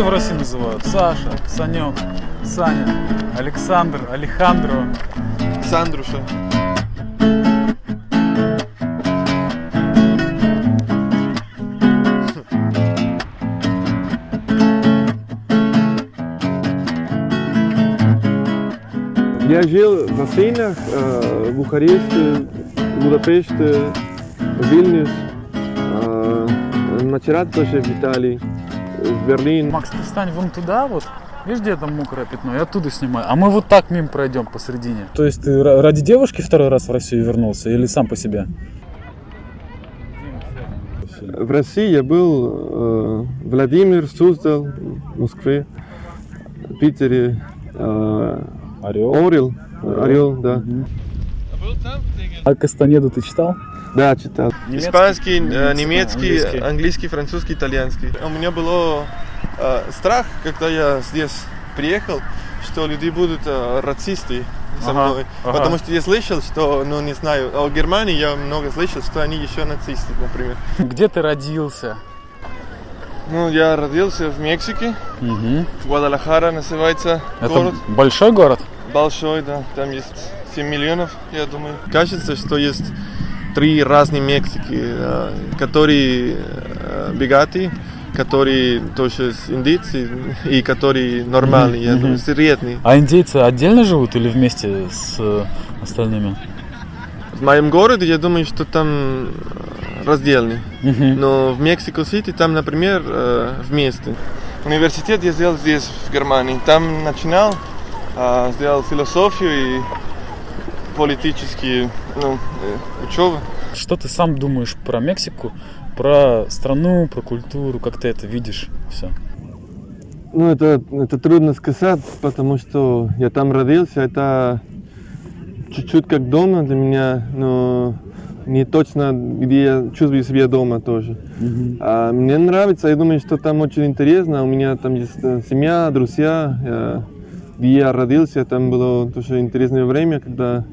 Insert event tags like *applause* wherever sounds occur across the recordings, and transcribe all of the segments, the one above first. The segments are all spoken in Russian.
все в России называют? Саша, Санек, Саня, Александр, Алехандро. Сандруша. Я жил в Афинах, э, в Бухаресте, в Будапеште, в Вильнюс, э, в Мачерат тоже в Италии, в Берлин. Макс, ты встань вон туда вот. Видишь, где там мокрое пятно? Я оттуда снимаю. А мы вот так мимо пройдем посередине. То есть ты ра- ради девушки второй раз в Россию вернулся или сам по себе? В России я был э, Владимир, Суздал, Москве, Питере, э, Орел. Орел, Орел, да. А Кастанеду ты читал? Да, читал. Немецкий? Испанский, э, Немецкий, немецкий, английский. английский. французский, итальянский. У меня был страх, когда я здесь приехал, что люди будут э, расисты со Ага, мной. ага. Потому что я слышал, что, ну не знаю, о Германии я много слышал, что они еще нацисты, например. Где ты родился? Ну, я родился в Мексике, Мгм. Гвадалахара называется Это город. большой город? Большой, да. Там есть 7 миллионов, я думаю. Кажется, что есть три разные Мексики, э, которые э, богатые, которые тоже с индейцы и которые нормальные, я мгм. думаю, средние. А индейцы отдельно живут или вместе с э, остальными? В моем городе, я думаю, что там раздельный. Мгм. Но в Мексико-Сити там, например, вместе. Университет я сделал здесь, в Германии. Там начинал, сделал философию и политические ну, э, учебы. Что ты сам думаешь про Мексику, про страну, про культуру, как ты это видишь? Все. Ну, это, это трудно сказать, потому что я там родился, это чуть-чуть как дома для меня, но не точно, где я чувствую себя дома тоже. А мне нравится, я думаю, что там очень интересно. У меня там есть э, семья, друзья. Я- где я родился, там было тоже интересное время, когда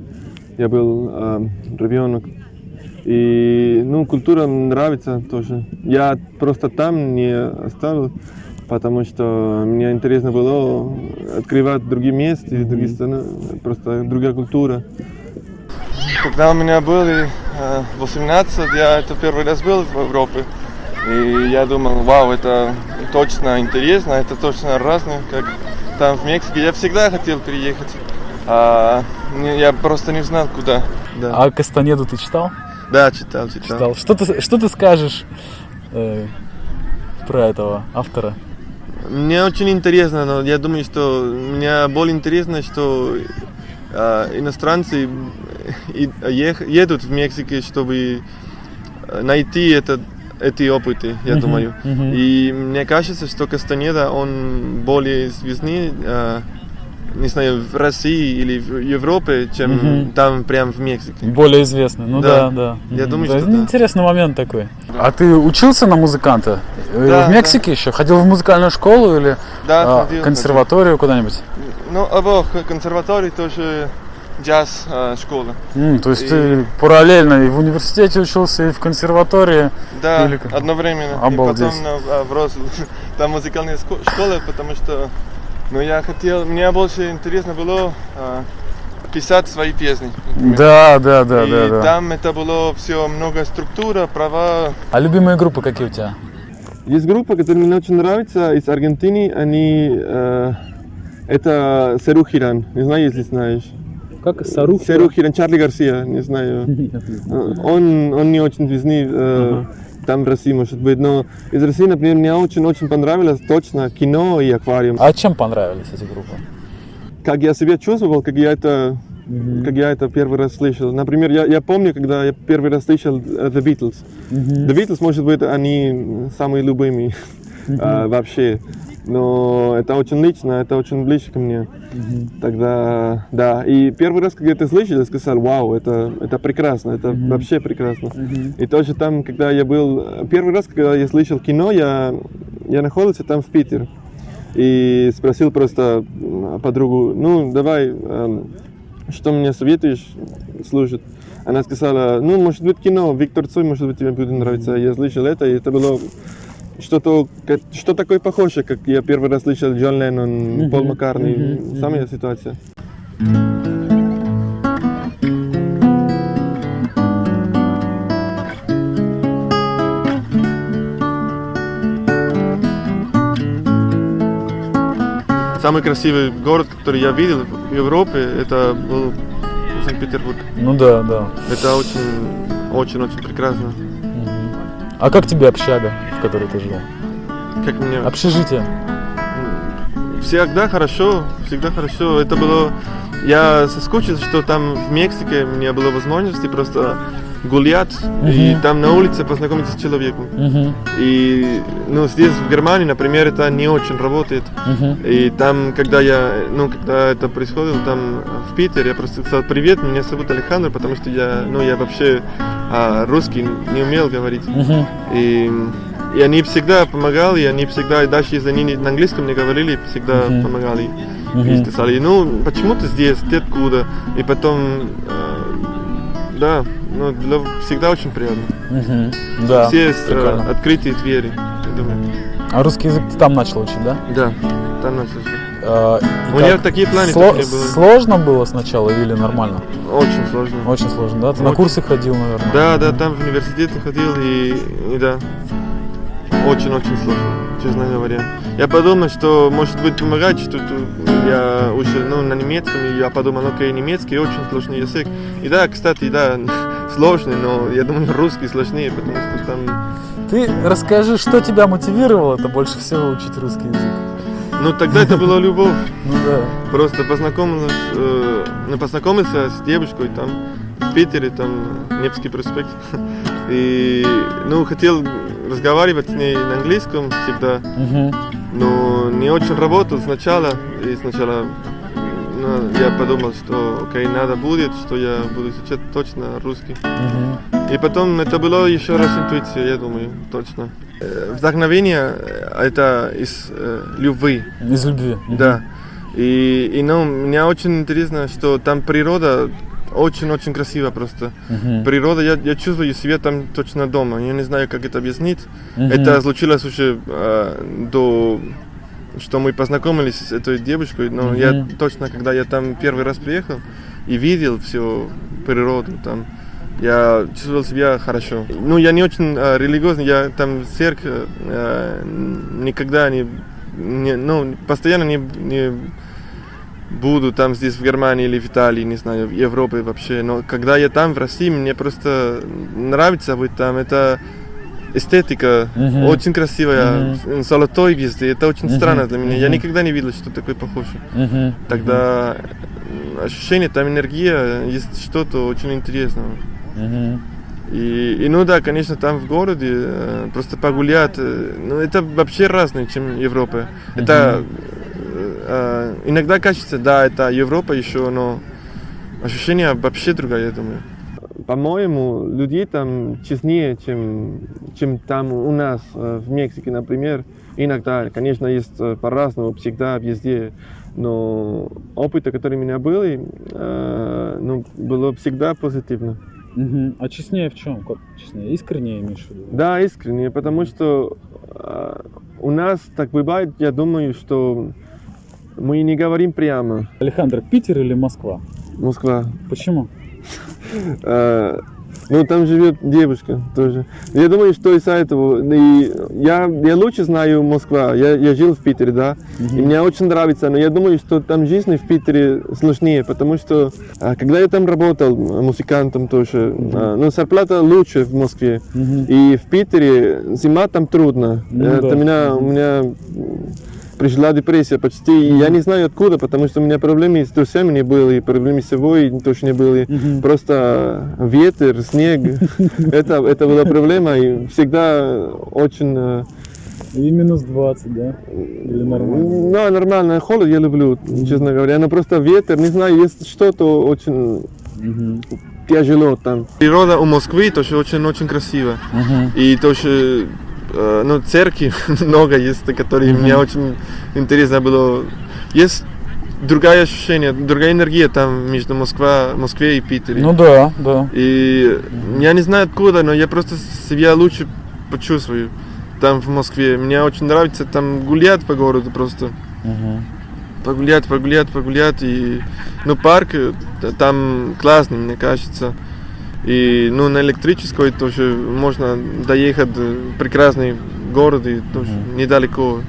я был э, ребенок. И ну, культура нравится тоже. Я просто там не оставил, потому что мне интересно было открывать другие места, другие страны, просто другая культура. Когда у меня было э, 18, я это первый раз был в Европе. И я думал, вау, это точно интересно, это точно разное, как там в Мексике. Я всегда хотел переехать, а я просто не знал куда. Да, А Кастанеду ты читал? да читал, читал. Читал. Что ты, что ты скажешь э, про этого автора? Мне очень интересно, но я думаю, что мне более интересно, что э, иностранцы и- ех- едут в Мексику, чтобы э, найти этот, эти опыты, я Мгм, думаю. мгм. И мне кажется, что Кастанеда, он более известный, э, не знаю, в России или в Европе, чем Мгм. там прям в Мексике. Более известный. Ну да, Да. да. Я Мгм. думаю, Да, что ну, да. Интересный момент такой. А ты учился на музыканта? Э, Да, в Мексике еще? Ходил в музыкальную школу или Да, а, ходил, консерваторию куда-нибудь? Ну, обоих консерваторий тоже джаз э, школа. М, то есть И- ты параллельно и в университете учился, и в консерватории. Да, Или одновременно. Обалдеть. И потом на, а, в Рослу. *laughs* Там музыкальная школа, потому что ну, я хотел, мне больше интересно было а, писать свои песни. например. Да, да, да, и да, да. там это было все много структура, права. А любимые группы какие у тебя? Есть группа, которая мне очень нравится, из Аргентины. Они э, это Серухиран, не знаю, если знаешь. Как Сарух? Серухиран, Чарли Гарсия, не знаю. Э, Он, он не очень известный э, там в России, может быть, но из России, например, мне очень-очень понравилось точно кино и аквариум. А чем понравились эти группы? Как я себя чувствовал, как я это, как я это первый раз слышал. Например, я, я помню, когда я первый раз слышал э, The Beatles. The Beatles, может быть, они самые любимые а, вообще. Но это очень лично, это очень близко ко мне. Тогда, да. И первый раз, когда это слышал, я сказал, вау, это, это прекрасно, это вообще прекрасно. И тоже там, когда я был, первый раз, когда я слышал кино, я, я находился там в Питере. И спросил просто подругу, ну, давай, эм, что мне советуешь слушать? Она сказала, ну, может быть, кино, Виктор Цой, может быть, тебе будет нравиться. Я слышал это, и это было что-то, что такое похоже, как я первый раз слышал Джон Леннон, Мгм, Пол Маккарни, мгм, самая мгм. ситуация. Самый красивый город, который я видел в Европе, это был Санкт-Петербург. Ну да, да. Это очень, очень, очень прекрасно. А как тебе общага, в которой ты жил? Как мне Общежитие. всегда хорошо, всегда хорошо. Это было, я соскучился, что там в Мексике у меня было возможности просто гулять и Мгм. там на улице познакомиться с человеком. Мгм. И ну здесь в Германии, например, это не очень работает. Мгм. И там, когда я, ну, когда это происходило там в Питере, я просто сказал привет, меня зовут Александр, потому что я, ну, я вообще а, русский не умел говорить. Мгм. И, и они всегда помогали, и они всегда, и даже если они на английском не говорили, всегда Мгм. помогали. И Мгм. сказали, ну, почему ты здесь, ты откуда? И потом, э, да, ну, для- всегда очень приятно. Мгм. Да. Все э, открытые двери, я думаю. А русский язык ты там начал учить, да? Да, там начался. А, и У меня такие планы Сло- не было. Сложно было сначала или нормально? Очень сложно. Очень сложно, да? Ты на Очень. курсы ходил, наверное? Да, да, там в университете ходил и, и да, очень-очень сложно, честно говоря. Я подумал, что может быть помогать, что я уже ну, на немецком, и я подумал, окей, немецкий очень сложный язык. И да, кстати, да, *laughs* сложный, но я думаю, русский сложнее, потому что там, Ты расскажи, что тебя мотивировало это больше всего учить русский язык? ну тогда это была любовь. *laughs* Ну да. Просто познакомился, э, ну, познакомился с девушкой там в Питере, там Невский проспект. *laughs* И ну хотел разговаривать с ней на английском всегда, Мгм. но не очень работал сначала. И сначала ну, я подумал, что окей, надо будет, что я буду изучать точно русский. Мгм. И потом это было еще раз интуиция, я думаю, точно. Э, Вдохновение э, это из э, любви. Из любви. Да. И, и ну, мне очень интересно, что там природа очень-очень красиво просто. Мгм. Природа, я, я чувствую себя там точно дома. Я не знаю, как это объяснить. Мгм. Это случилось уже э, до что мы познакомились с этой девушкой, но я Мгм. точно, когда я там первый раз приехал и видел всю природу там, я чувствовал себя хорошо. Ну, я не очень э, религиозный, я там в церкви э, никогда не, не- ну, постоянно не, не буду там здесь в Германии или в Италии, не знаю, в Европе вообще. Но когда я там в России, мне просто нравится быть там. Это эстетика Мгм. очень красивая, Мгм. золотой везде. Это очень Мгм. странно для меня. Я Мгм. никогда не видел, что такое похоже. Мгм. Тогда ощущение, там энергия, есть что-то очень интересного. Мгм. И, и ну да, конечно, там в городе э, просто погулять, э, ну это вообще разное, чем Европа. Это э, иногда кажется, да, это Европа еще, но ощущение вообще другое, я думаю. По-моему, людей там честнее, чем, чем там у нас э, в Мексике, например. Иногда, конечно, есть э, по-разному, всегда, везде. Но опыт, который у меня был, э, ну, было всегда позитивно. А честнее в чем? Как честнее? Искреннее виду? Да, искренне, потому что э, у нас так бывает, я думаю, что мы не говорим прямо. Александр, Питер или Москва? Москва. Почему? *laughs* Э, ну, там живет девушка тоже. Я думаю, что из-за этого. И я, я лучше знаю Москва. Я, я жил в Питере, да. И мне очень нравится. Но я думаю, что там жизнь в Питере сложнее, потому что а, когда я там работал музыкантом тоже, а, ну, зарплата лучше в Москве. Мгм. И в Питере зима там трудно. Ну Это да. меня, у меня пришла депрессия почти. И я не знаю откуда, потому что у меня проблемы с друзьями не были, проблемы с собой тоже не были. Мгм. Просто ветер, снег, это, это была проблема. И всегда очень... э, И минус 20, да? Или нормально? Ну, нормально. Холод я люблю, честно говоря. Но просто ветер, не знаю, есть что-то очень Мгм. тяжело там. Природа у Москвы тоже очень-очень красиво. Мгм. И тоже, ну, церкви *laughs* много есть, которые Мгм. мне очень интересно было. Есть другое ощущение, другая энергия там между Москва, Москвой и Питером. Ну да, да. И я не знаю откуда, но я просто себя лучше почувствую. там в Москве. Мне очень нравится там гулять по городу просто. Мгм. Погулять, погулять, погулять. И, ну, парк э, там классный, мне кажется. И, ну, на электрической тоже можно доехать в прекрасный город и тоже Мгм. недалеко.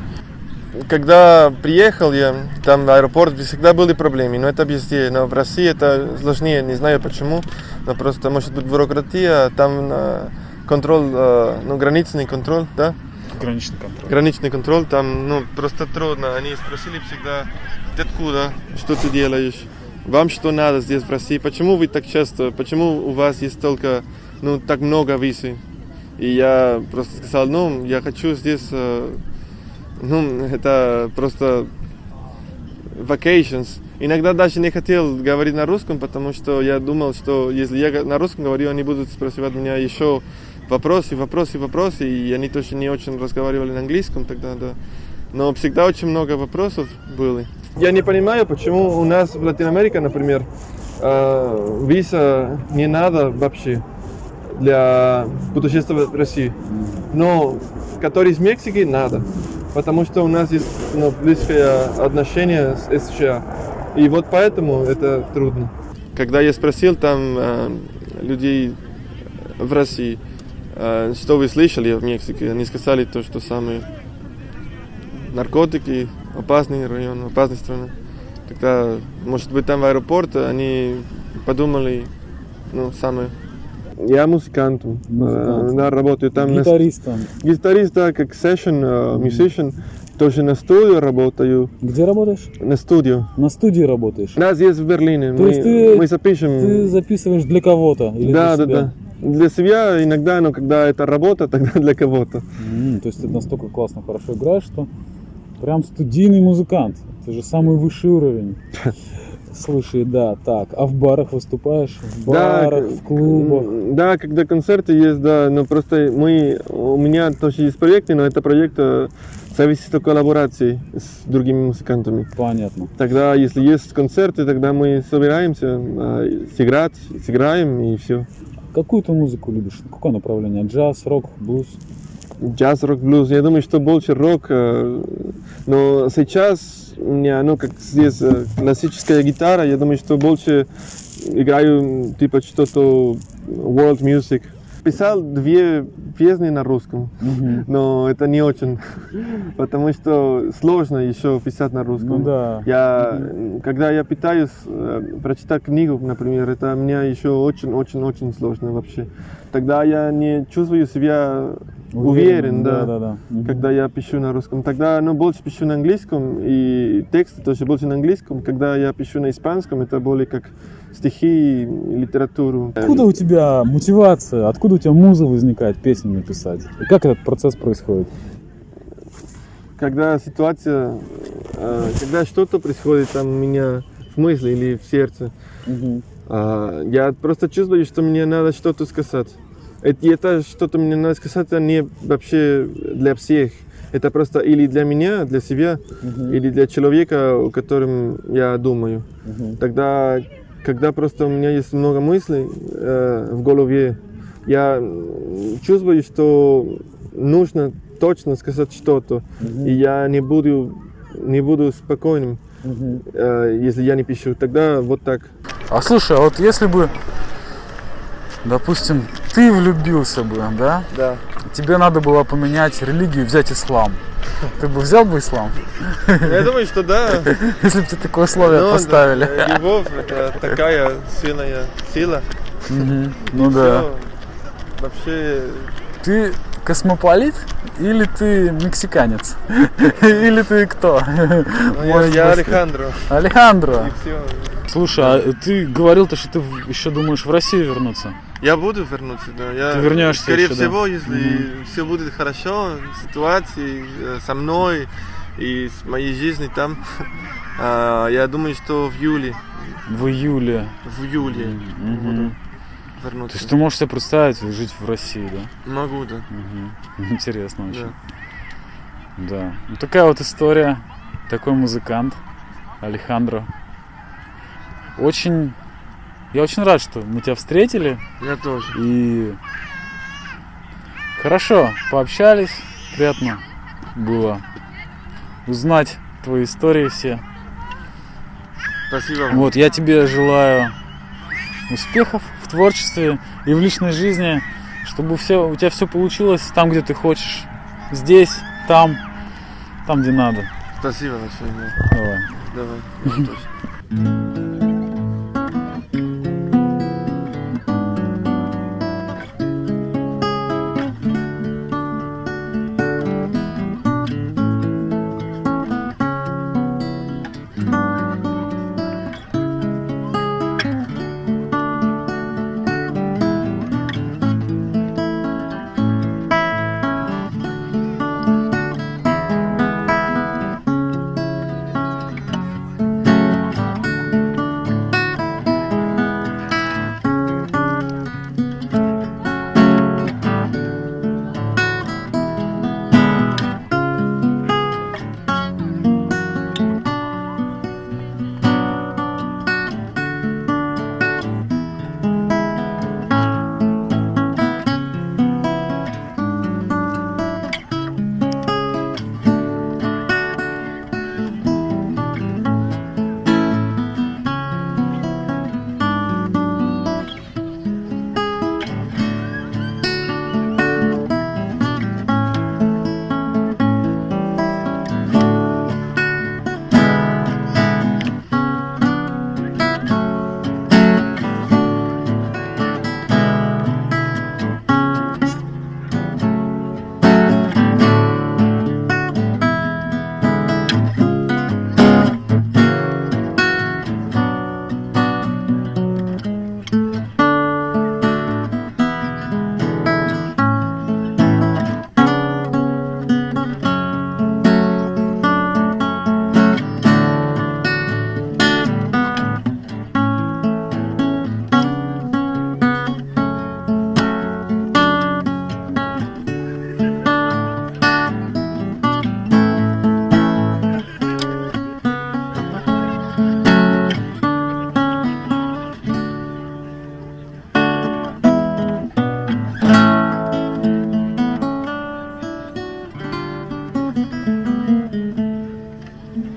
Когда приехал я, там в аэропорт всегда были проблемы, но это везде. Но в России это сложнее, не знаю почему. Но просто может быть бюрократия, там э, контроль, э, ну, границный контроль, да? Граничный контроль. граничный контроль, там, ну, просто трудно. Они спросили всегда, ты откуда, что ты делаешь, вам что надо здесь в России, почему вы так часто, почему у вас есть только, ну, так много визы. И я просто сказал, ну, я хочу здесь, э, ну, *laughs* это просто vacations. Иногда даже не хотел говорить на русском, потому что я думал, что если я на русском говорю, они будут спрашивать меня еще вопросы, вопросы, вопросы, и они тоже не очень разговаривали на английском тогда, да. Но всегда очень много вопросов было. Я не понимаю, почему у нас в Латинской Америке, например, э, виза не надо вообще для путешествия в Россию. Но который из Мексики надо, потому что у нас есть ну, близкое отношение с США. И вот поэтому это трудно. Когда я спросил там э, людей в России, э, что вы слышали в Мексике, они сказали то, что самые наркотики, опасный район, опасная страна. Тогда, может быть, там в аэропорт они подумали, ну, самое. Я музыкант, Музыкант. да, работаю там на Гитаристом. Гитарист, да, как session, э, musician, тоже на студию работаю, Где работаешь? на студию. На студии работаешь? Да, здесь в Берлине. То мы, есть ты- мы запишем. Ты записываешь для кого-то? Или да, для да, себя? да. Для себя иногда, но когда это работа, *laughs* тогда для кого-то. М, то есть ты настолько классно, хорошо играешь, что прям студийный музыкант. Это же самый высший уровень. *laughs* Слушай, да, так. А в барах выступаешь? В барах, к- в клубах? Да, когда концерты есть, да, но просто мы, у меня тоже есть проекты, но это проект э, зависит от коллаборации с другими музыкантами. Понятно. Тогда, если есть концерты, тогда мы собираемся э, сыграть, сыграем и все. Какую ты музыку любишь? Какое направление? Джаз, рок, блюз? Джаз, рок, блюз. Я думаю, что больше рок. э, Но сейчас у меня, ну, как здесь э, классическая гитара, я думаю, что больше играю типа что-то world music. Писал две песни на русском, Мгм. но это не очень, *laughs* потому что сложно еще писать на русском. Ну да. Я, когда я пытаюсь э, прочитать книгу, например, это мне еще очень-очень-очень сложно вообще. Тогда я не чувствую себя уверен, да, да, да. Мгм. когда я пишу на русском. Тогда ну, больше пишу на английском, и тексты тоже больше на английском. Когда я пишу на испанском, это более как стихи, литературу. Откуда у тебя мотивация, откуда у тебя муза возникает песни написать? И как этот процесс происходит? Когда ситуация, э, когда что-то происходит там у меня в мысли или в сердце, А, Я просто чувствую, что мне надо что-то сказать. Это, это что-то мне надо сказать, это не вообще для всех. Это просто или для меня, для себя, Мгм. или для человека, о котором я думаю. Мгм. Тогда, когда просто у меня есть много мыслей э, в голове, я чувствую, что нужно точно сказать что-то, Мгм. и я не буду, не буду спокойным, Мгм. э, если я не пишу. Тогда вот так. А слушай, а вот если бы, допустим, ты влюбился бы, да? Да. Тебе надо было поменять религию, взять ислам. Ты бы взял бы ислам, Я думаю, что да. *laughs* если бы тебе такое условие Ну, поставили? да, Любовь это такая сильная сила. Мгм. Ну да. Всё, Вообще, Ты космополит или ты мексиканец? *laughs* Или ты кто? ну, я, я Алехандро. Алехандро. Слушай, а ты говорил-то, что ты еще думаешь в Россию вернуться? Я буду вернуться, да. Я, Ты вернешься Скорее еще, да? всего, если все будет хорошо, ситуации э, со мной и с моей жизнью там, *laughs* а, я думаю, что в июле, В июле. в июле Мгм. Буду То вернуться. есть ты можешь себе представить жить в России, да? Могу, да. Мгм. *laughs* Интересно очень. да. Да. Ну такая вот история. Такой музыкант. Алехандро. Очень... Я очень рад, что мы тебя встретили. Я тоже. И хорошо пообщались. приятно было узнать твои истории все. Спасибо. Вот, я тебе желаю успехов в творчестве и в личной жизни, чтобы все, у тебя все получилось там, где ты хочешь. Здесь, там, там, где надо. Спасибо большое. Давай. Давай.